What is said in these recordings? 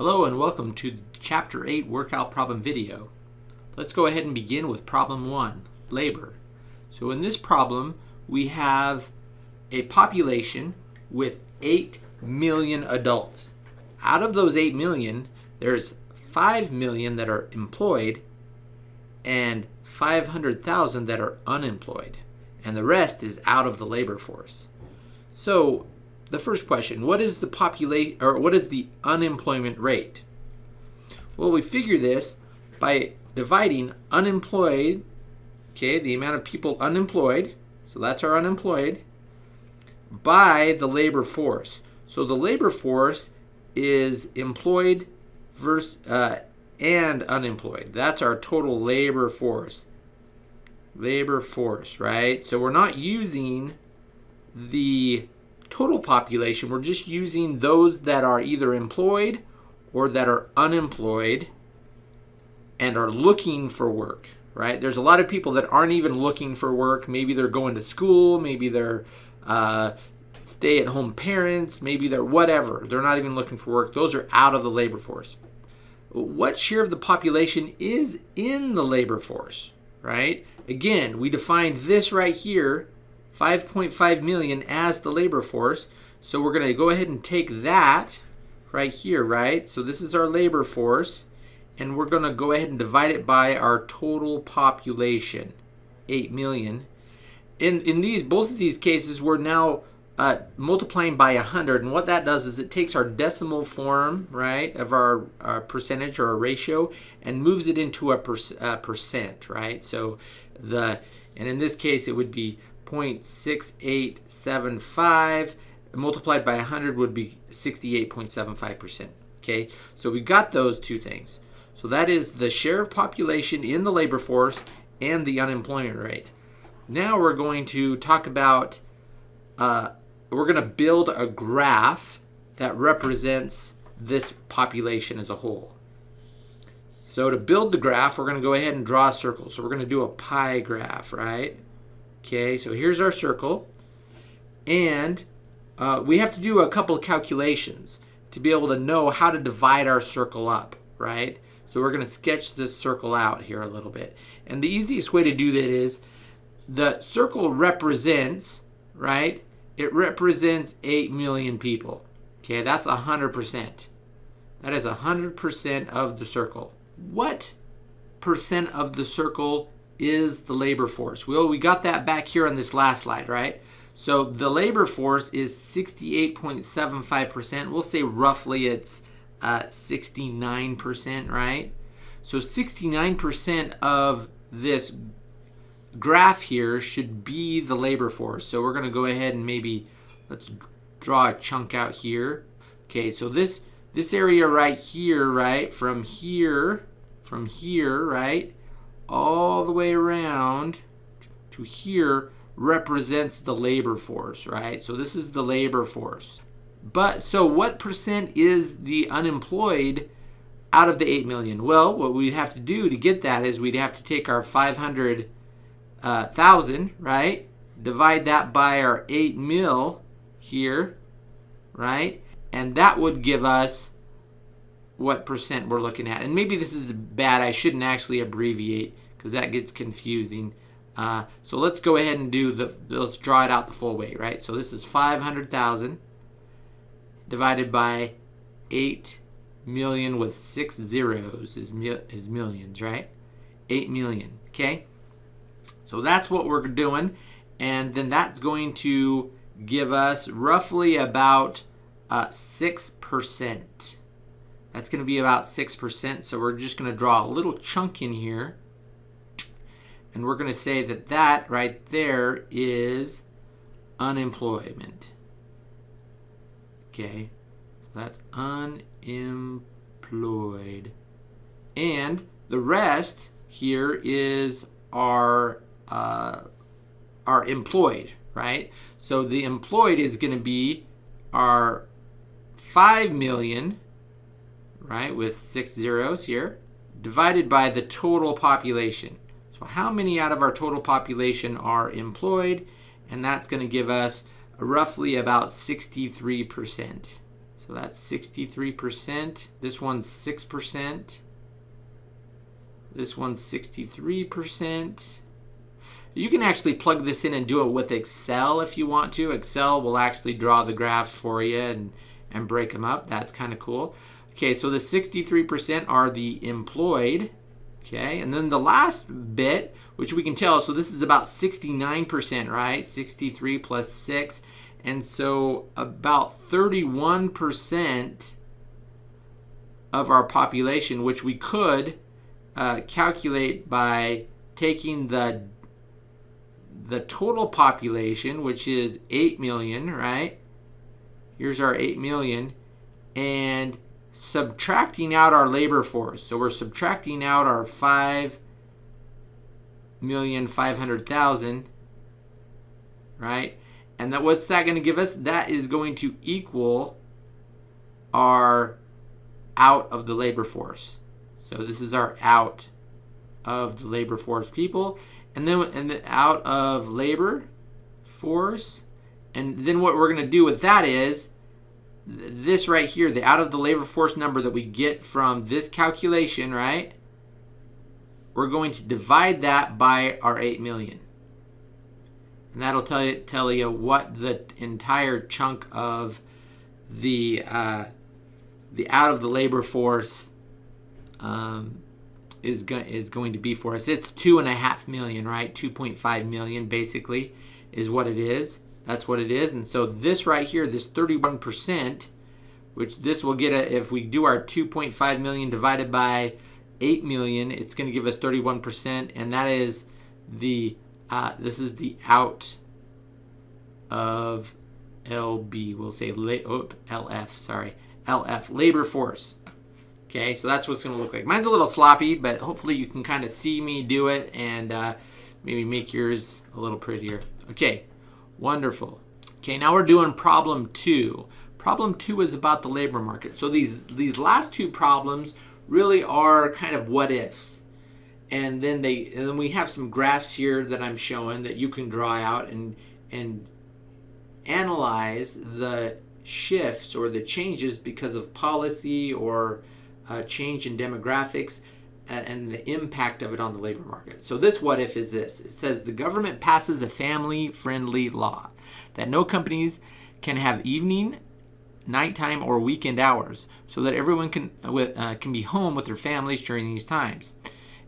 Hello and welcome to Chapter 8 Workout Problem video. Let's go ahead and begin with Problem 1, Labor. So in this problem, we have a population with 8 million adults. Out of those 8 million, there's 5 million that are employed and 500,000 that are unemployed. And the rest is out of the labor force. So the first question, what is the population or what is the unemployment rate? Well, we figure this by dividing unemployed, okay, the amount of people unemployed, so that's our unemployed, by the labor force. So the labor force is employed versus uh, and unemployed. That's our total labor force. Labor force, right? So we're not using the total population, we're just using those that are either employed or that are unemployed and are looking for work, right? There's a lot of people that aren't even looking for work. Maybe they're going to school, maybe they're uh, stay at home parents, maybe they're whatever. They're not even looking for work. Those are out of the labor force. What share of the population is in the labor force, right? Again, we defined this right here 5.5 million as the labor force. So we're going to go ahead and take that right here, right? So this is our labor force. And we're going to go ahead and divide it by our total population, 8 million. In, in these both of these cases, we're now uh, multiplying by 100. And what that does is it takes our decimal form, right, of our, our percentage or a ratio and moves it into a per, uh, percent, right? So the, and in this case, it would be 0.6875 multiplied by 100 would be 68.75%. Okay, so we got those two things. So that is the share of population in the labor force and the unemployment rate. Now we're going to talk about, uh, we're going to build a graph that represents this population as a whole. So to build the graph, we're going to go ahead and draw a circle. So we're going to do a pie graph, right? Okay, so here's our circle. And uh, we have to do a couple of calculations to be able to know how to divide our circle up, right? So we're going to sketch this circle out here a little bit. And the easiest way to do that is the circle represents, right? It represents 8 million people. Okay, that's 100%. That is 100% of the circle. What percent of the circle is the labor force. Well, we got that back here on this last slide, right? So the labor force is 68.75%. We'll say roughly it's uh, 69%, right? So 69% of this graph here should be the labor force. So we're going to go ahead and maybe let's draw a chunk out here. Okay, so this this area right here, right, from here, from here, right, all the way around to here represents the labor force, right? So this is the labor force. But so what percent is the unemployed out of the 8 million? Well, what we'd have to do to get that is we'd have to take our 500,000, uh, right? Divide that by our 8 mil here, right? And that would give us what percent we're looking at. And maybe this is bad. I shouldn't actually abbreviate because that gets confusing. Uh, so let's go ahead and do the, let's draw it out the full way, right? So this is 500,000 divided by 8 million with six zeros is, is millions, right? 8 million, okay? So that's what we're doing. And then that's going to give us roughly about uh, 6%. That's going to be about 6%. So we're just going to draw a little chunk in here. And we're going to say that that right there is unemployment. Okay, so that's unemployed. And the rest here is our, uh, our employed, right? So the employed is going to be our 5 million right, with six zeros here, divided by the total population. So how many out of our total population are employed? And that's going to give us roughly about 63%. So that's 63%. This one's 6%. This one's 63%. You can actually plug this in and do it with Excel if you want to. Excel will actually draw the graphs for you and, and break them up. That's kind of cool. Okay, so the 63% are the employed. Okay, and then the last bit, which we can tell, so this is about 69%, right? 63 plus 6. And so about 31% of our population, which we could uh, calculate by taking the the total population, which is 8 million, right? Here's our 8 million, and subtracting out our labor force. So we're subtracting out our 5 million 500,000, right? And that what's that going to give us? That is going to equal our out of the labor force. So this is our out of the labor force people. And then and the out of labor force. And then what we're going to do with that is this right here, the out of the labor force number that we get from this calculation, right? We're going to divide that by our 8 million. And that'll tell you, tell you what the entire chunk of the, uh, the out of the labor force um, is, go is going to be for us. It's two and a half million, right? 2.5 million basically is what it is. That's what it is. And so this right here, this 31%, which this will get a, if we do our 2.5 million divided by 8 million, it's going to give us 31%. And that is the uh, this is the out of LB. We'll say oh, LF, sorry. LF, labor force. Okay, so that's what's going to look like. Mine's a little sloppy, but hopefully you can kind of see me do it and uh, maybe make yours a little prettier. Okay, wonderful. Okay, now we're doing problem two. Problem two is about the labor market. So these, these last two problems really are kind of what ifs and then they and then we have some graphs here that I'm showing that you can draw out and and analyze the shifts or the changes because of policy or uh, change in demographics and, the impact of it on the labor market. So this what if is this. It says the government passes a family friendly law that no companies can have evening nighttime or weekend hours so that everyone can uh, can be home with their families during these times.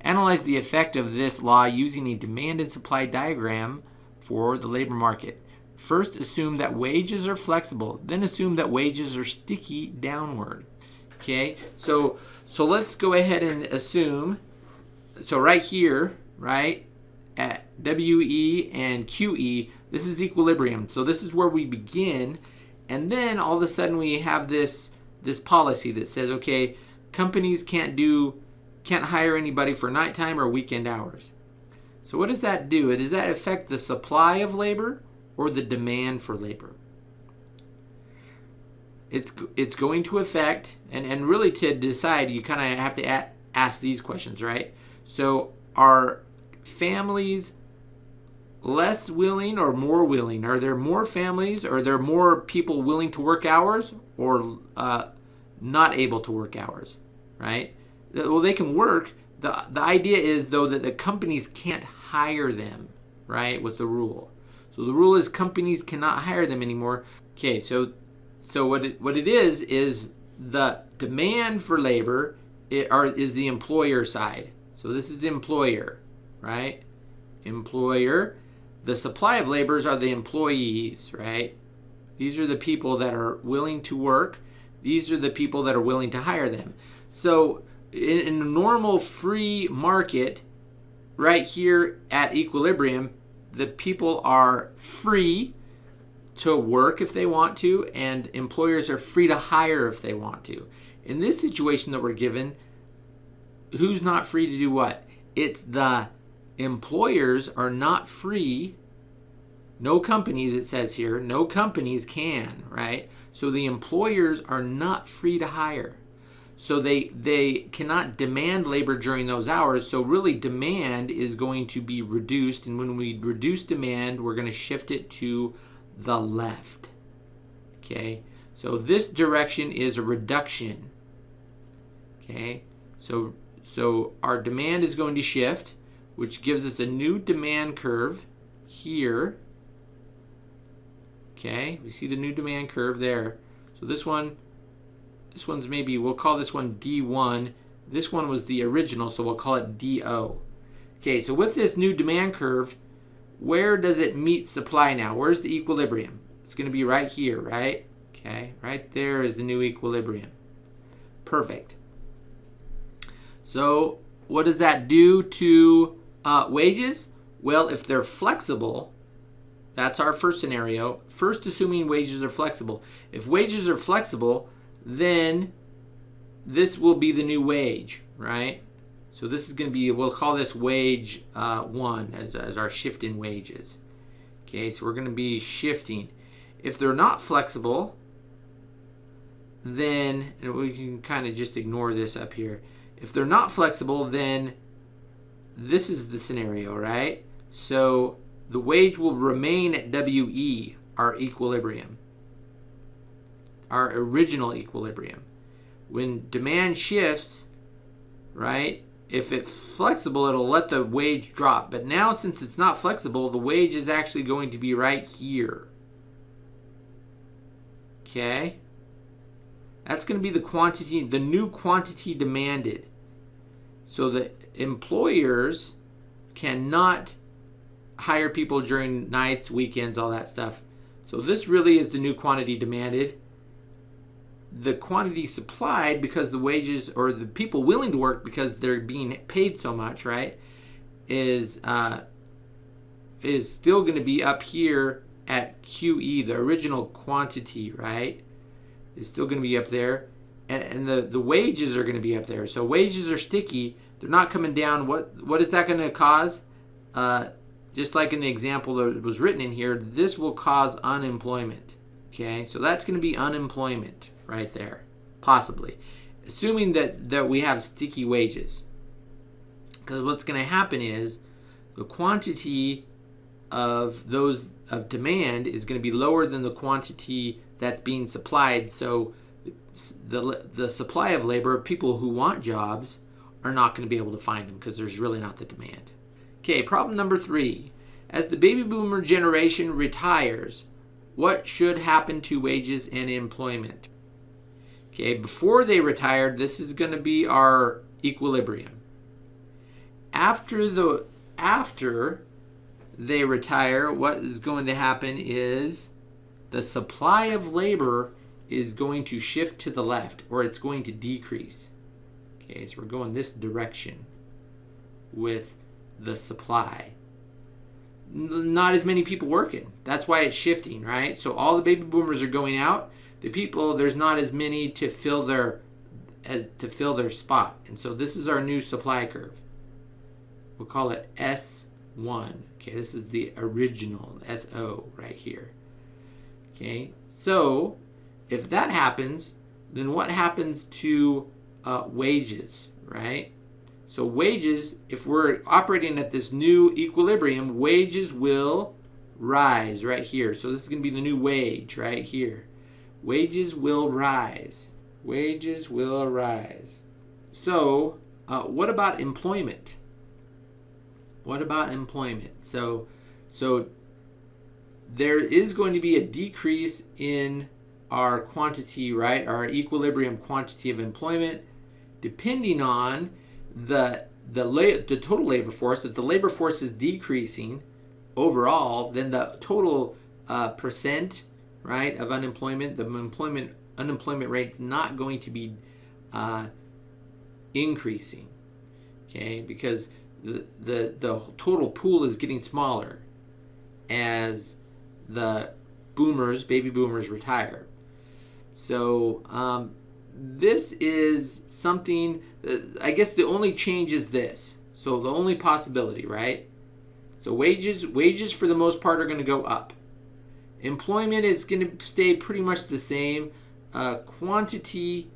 Analyze the effect of this law using a demand and supply diagram for the labor market. First, assume that wages are flexible. Then assume that wages are sticky downward. Okay, so so let's go ahead and assume. So right here, right at WE and QE, this is equilibrium. So this is where we begin, and then all of a sudden we have this this policy that says, okay, companies can't do can't hire anybody for nighttime or weekend hours. So what does that do? Does that affect the supply of labor or the demand for labor? It's, it's going to affect, and, and really to decide, you kind of have to ask these questions, right? So are families less willing or more willing? Are there more families? Are there more people willing to work hours or uh, not able to work hours, right? well, they can work. The, the idea is, though, that the companies can't hire them, right, with the rule. So the rule is companies cannot hire them anymore. Okay, so so what it, what it is is the demand for labor it are, is the employer side. So this is the employer, right? Employer. The supply of laborers are the employees, right? These are the people that are willing to work. These are the people that are willing to hire them. So in, in a normal free market, right here at equilibrium, the people are free to work if they want to, and employers are free to hire if they want to. In this situation that we're given, who's not free to do what? It's the employers are not free. No companies, it says here, no companies can, right? So the employers are not free to hire. So they they cannot demand labor during those hours. So really demand is going to be reduced and when we reduce demand, we're going to shift it to the left. Okay? So this direction is a reduction. Okay, so so our demand is going to shift, which gives us a new demand curve here. Okay, we see the new demand curve there. So this one, this one's maybe, we'll call this one D1. This one was the original, so we'll call it DO. Okay, so with this new demand curve, where does it meet supply now? Where's the equilibrium? It's going to be right here, right? Okay, right there is the new equilibrium. Perfect. So what does that do to uh, wages? Well, if they're flexible, that's our first scenario. First, assuming wages are flexible. If wages are flexible, then this will be the new wage, right? So this is going to be, we'll call this wage uh, one as, as our shift in wages. Okay, so we're going to be shifting. If they're not flexible, then, we can kind of just ignore this up here. If they're not flexible, then this is the scenario, right? So the wage will remain at WE, our equilibrium, our original equilibrium. When demand shifts, right, if it's flexible, it'll let the wage drop. But now, since it's not flexible, the wage is actually going to be right here. Okay? That's going to be the quantity, the new quantity demanded. So the employers cannot hire people during nights, weekends, all that stuff. So this really is the new quantity demanded. The quantity supplied because the wages or the people willing to work because they're being paid so much, right? Is uh, is still going to be up here at QE, the original quantity, right? Is still going to be up there and, and the, the wages are going to be up there. So wages are sticky. They're not coming down. What What is that going to cause? Uh, just like in the example that was written in here, this will cause unemployment. Okay, so that's going to be unemployment right there, possibly. Assuming that, that we have sticky wages. Because what's going to happen is the quantity of those of demand is going to be lower than the quantity that's being supplied. So the, the supply of labor, people who want jobs, are not going to be able to find them because there's really not the demand. Okay, problem number three. As the baby boomer generation retires, what should happen to wages and employment? Okay, before they retired, this is going to be our equilibrium. After the after they retire, what is going to happen is the supply of labor is going to shift to the left or it's going to decrease. Okay, so we're going this direction with the supply. Not as many people working. That's why it's shifting, right? So all the baby boomers are going out. The people there's not as many to fill their as to fill their spot. And so this is our new supply curve. We'll call it S1. Okay, this is the original SO right here. Okay, so if that happens, then what happens to uh, wages, right? So wages, if we're operating at this new equilibrium, wages will rise right here. So this is going to be the new wage right here. Wages will rise. Wages will rise. So uh, what about employment? What about employment? So, so there is going to be a decrease in our quantity, right, our equilibrium quantity of employment, depending on the the, the total labor force. If the labor force is decreasing overall, then the total uh, percent, right, of unemployment, the employment unemployment rate is not going to be uh, increasing. Okay, because the, the the total pool is getting smaller as the boomers, baby boomers retire. So um, this is something, uh, I guess the only change is this. So the only possibility, right? So wages, wages for the most part are going to go up. Employment is going to stay pretty much the same. Uh, quantity,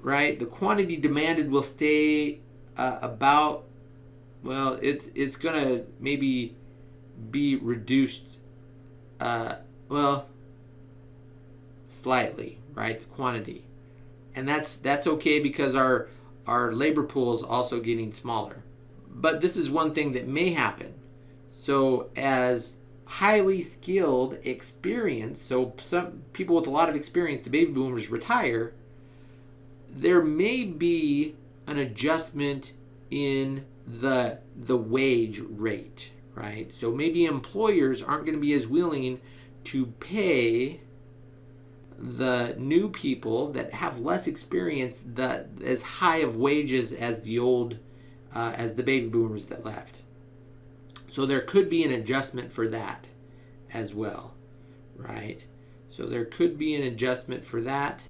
right? The quantity demanded will stay uh, about, well, it's, it's going to maybe be reduced. Uh, well, slightly, right? The quantity. And that's that's okay because our our labor pool is also getting smaller. But this is one thing that may happen. So as highly skilled, experienced, so some people with a lot of experience, the baby boomers retire, there may be an adjustment in the the wage rate, right? So maybe employers aren't going to be as willing to pay the new people that have less experience that as high of wages as the old uh, as the baby boomers that left. So there could be an adjustment for that as well, right? So there could be an adjustment for that.